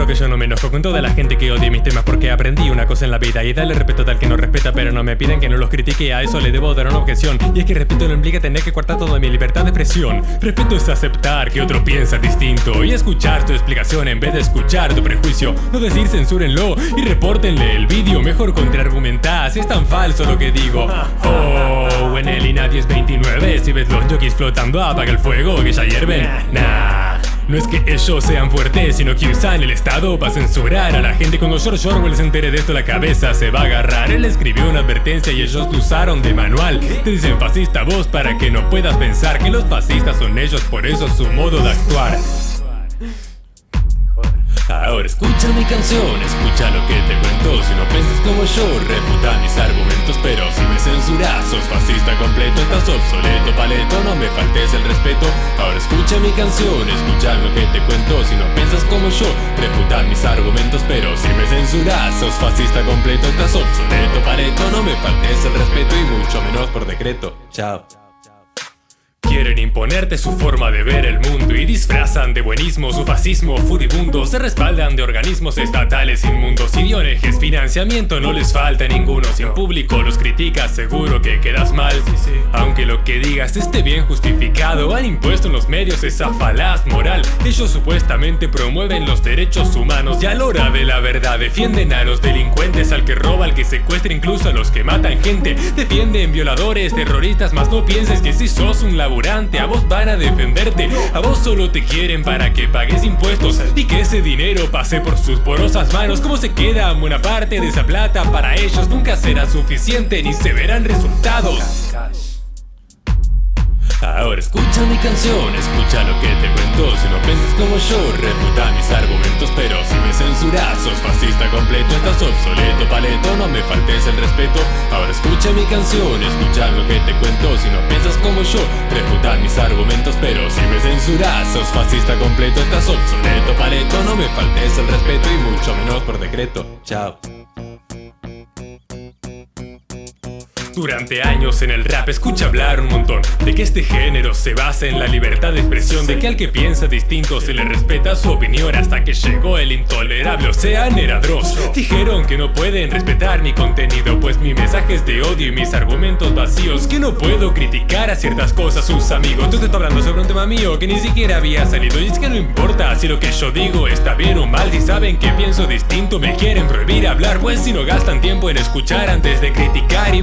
no me enojo con toda la gente que odia mis temas porque aprendí una cosa en la vida y darle respeto tal que no respeta pero no me piden que no los critique a eso le debo dar una objeción. Y es que respeto no implica tener que cortar toda mi libertad de expresión. Respeto es aceptar que otro piensa distinto y escuchar tu explicación en vez de escuchar tu prejuicio. No decir censúrenlo y repórtenle el vídeo mejor contraargumentar. Si es tan falso lo que digo. Oh en el y nadie es 29 si ves los jockeys flotando apaga el fuego que ya hierven. Nah no es que ellos sean fuertes, sino que usan el Estado para censurar a la gente. Cuando George Orwell se entere de esto, la cabeza se va a agarrar. Él escribió una advertencia y ellos lo usaron de manual. Te dicen fascista vos para que no puedas pensar que los fascistas son ellos, por eso su modo de actuar. Ahora escucha mi canción, escucha lo que te cuento. Si no piensas como yo, refuta mis argumentos Pero si me censuras, sos fascista completo Estás obsoleto, paleto, no me faltes el respeto. Ahora escucha mi canción, escucha lo que te cuento. Si no piensas como yo, refuta mis argumentos Pero si me censuras, sos fascista completo Estás obsoleto, paleto, no me faltes el respeto Y mucho menos por decreto, chao Quieren imponerte su forma de ver el mundo y disfrazan de buenismo su fascismo furibundo. Se respaldan de organismos estatales inmundos. Ideologías, financiamiento no les falta ninguno. Si en público los criticas, seguro que quedas mal. Aunque lo que digas esté bien justificado, han impuesto en los medios esa falaz moral. Ellos supuestamente promueven los derechos humanos y a la hora de la verdad defienden a los delincuentes, al que roba, al que secuestra, incluso a los que matan gente. Defienden violadores, terroristas, mas no pienses que si sos un a vos van a defenderte. A vos solo te quieren para que pagues impuestos. Y que ese dinero pase por sus porosas manos. ¿Cómo se queda buena parte de esa plata para ellos? Nunca será suficiente ni se verán resultados Ahora escucha mi canción, escucha lo que te cuento. Si no piensas como yo, refuta mis argumentos Pero si me censuras, sos fascista completo Estás obsoleto, paleto, no me faltes el respeto. Ahora escucha mi canción, escucha lo que te cuento. Si no piensas como yo, refuta mis argumentos Pero si me censuras, sos fascista completo Estás obsoleto, paleto, no me faltes el respeto Y mucho menos por decreto, chao Durante años en el rap escucha hablar un montón De que este género se basa en la libertad de expresión De que al que piensa distinto se le respeta su opinión Hasta que llegó el intolerable Ocean Dross Dijeron que no pueden respetar mi contenido Pues mi mensaje es de odio y mis argumentos vacíos Que no puedo criticar a ciertas cosas sus amigos. Tú te hablando sobre un tema mío que ni siquiera había salido Y es que no importa si lo que yo digo está bien o mal Si saben que pienso distinto me quieren prohibir hablar Pues si no gastan tiempo en escuchar antes de criticar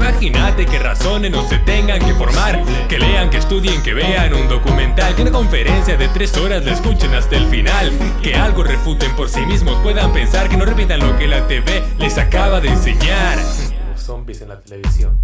Imagina que razonen o se tengan que formar Que lean, que estudien, que vean un documental Que una conferencia de tres horas la escuchen hasta el final Que algo refuten por sí mismos, puedan pensar Que no repitan lo que la TV les acaba de enseñar. Zombies en la televisión.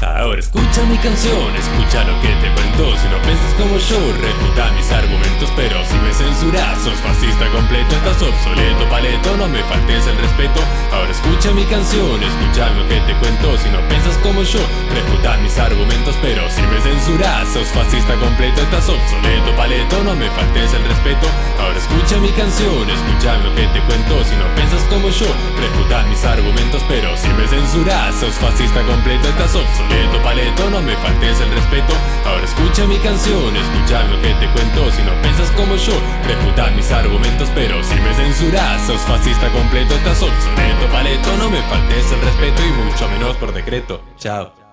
Ahora escucha mi canción, escucha lo que te cuento Si no piensas como yo, refuta mis argumentos Pero si me censuras, sos fascista completo Estás obsoleto, paleto, no me faltes el respeto. Ahora escucha mi canción, escucha lo que te cuento Si no piensas como yo, refuta mis argumentos Pero si me censuras, sos fascista completo Estás obsoleto, paleto, no me faltes el respeto. Ahora escucha mi canción, escucha lo que te cuento Si no piensas como yo, refuta mis argumentos Pero si me censuras, sos fascista completo Estás obsoleto Paleto, no me faltes el respeto. Ahora escucha mi canción, escucha lo que te cuento como yo, refuta mis argumentos Pero si me censuras, sos fascista completo Estás obsoleto, paleto, no me faltes el respeto Y mucho menos por decreto, chao